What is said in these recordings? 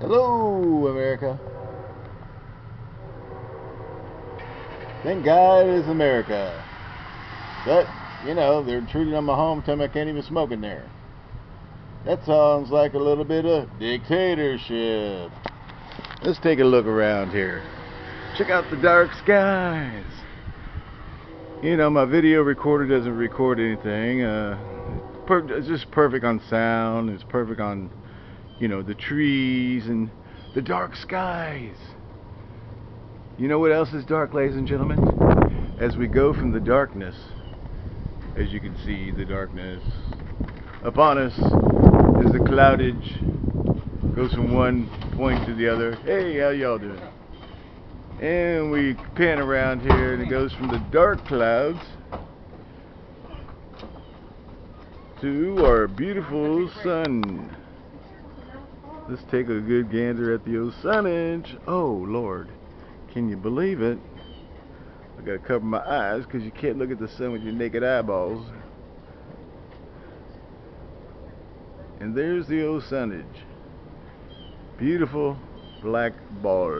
Hello, America. Thank God it's America. But, you know, they're intruding on my home, telling me I can't even smoke in there. That sounds like a little bit of dictatorship. Let's take a look around here. Check out the dark skies. You know, my video recorder doesn't record anything. Uh, it's just perfect on sound. It's perfect on, you know, the trees and the dark skies. You know what else is dark, ladies and gentlemen? As we go from the darkness, as you can see, the darkness upon us is the cloudage. Goes from one point to the other. Hey, how y'all doing? And we pan around here and it goes from the dark clouds to our beautiful sun. Let's take a good gander at the old sunnage. Oh, Lord. Can you believe it? I gotta cover my eyes because you can't look at the sun with your naked eyeballs. And there's the old sunnage. Beautiful black ball.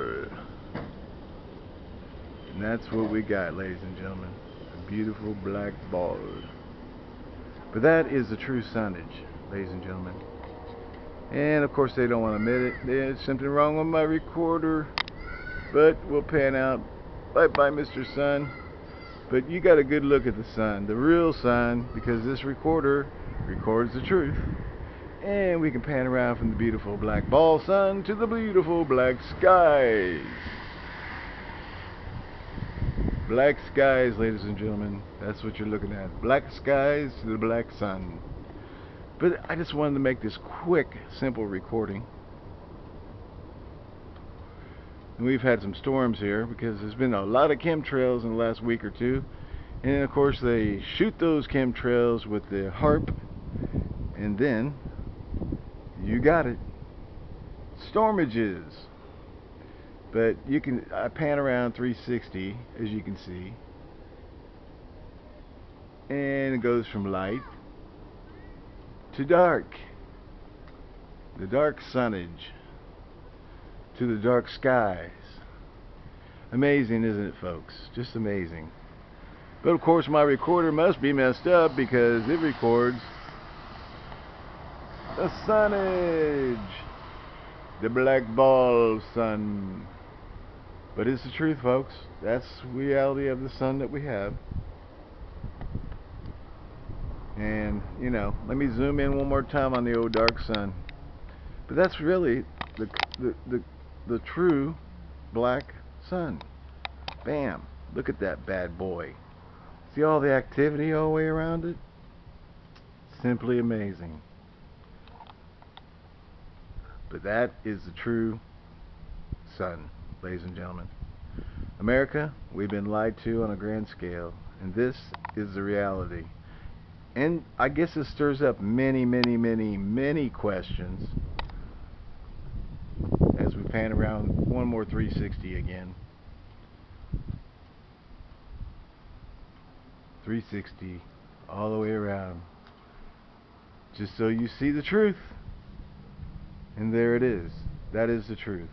And that's what we got, ladies and gentlemen. A beautiful black ball. But that is the true sunnage, ladies and gentlemen. And of course they don't want to admit it. There's something wrong with my recorder. But we'll pan out. Bye bye, Mr. Sun. But you got a good look at the sun, the real sun, because this recorder records the truth. And we can pan around from the beautiful black ball sun to the beautiful black skies. Black skies, ladies and gentlemen. That's what you're looking at. Black skies to the black sun. But I just wanted to make this quick, simple recording. And we've had some storms here because there's been a lot of chemtrails in the last week or two. And of course they shoot those chemtrails with the HAARP and then you got it. Stormages. But you can I pan around 360 as you can see. And it goes from light to dark. The dark sunnage to the dark skies. Amazing, isn't it, folks? Just amazing. But of course, my recorder must be messed up because it records the sunnage, the black ball sun. But it's the truth, folks. That's reality of the sun that we have. And, you know, let me zoom in one more time on the old dark sun. But that's really the, the, the the true black sun. Bam. Look at that bad boy. See all the activity all the way around it? Simply amazing. But that is the true sun, ladies and gentlemen. America, we've been lied to on a grand scale, and this is the reality. And I guess it stirs up many, many, many, many questions as we pan around one more 360 again. 360 all the way around. Just so you see the truth. And there it is. That is the truth.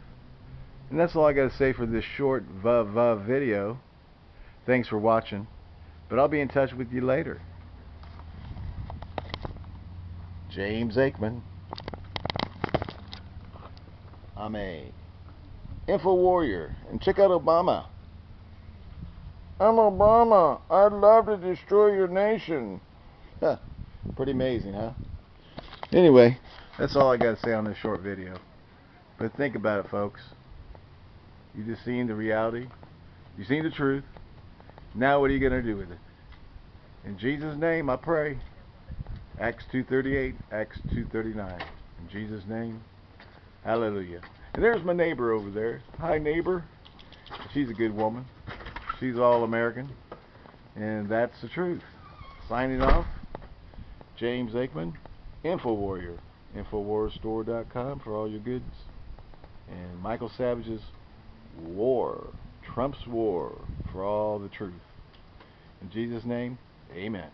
And that's all I got to say for this short vuv vuv video. Thanks for watching. But I'll be in touch with you later James Aikman I'm a info warrior. And check out Obama. I'm Obama. I'd love to destroy your nation. Huh. Pretty amazing, huh? Anyway, that's all I got to say on this short video. But think about it, folks. You just seen the reality. You seen the truth. Now what are you going to do with it? In Jesus' name, I pray. Acts 2.38, Acts 2.39. In Jesus' name. Hallelujah. And there's my neighbor over there. Hi, neighbor. She's a good woman. She's all American. And that's the truth. Signing off, James Aikman, InfoWarrior. InfoWarsStore.com for all your goods. And Michael Savage's War. Trump's War for all the truth. In Jesus' name, amen.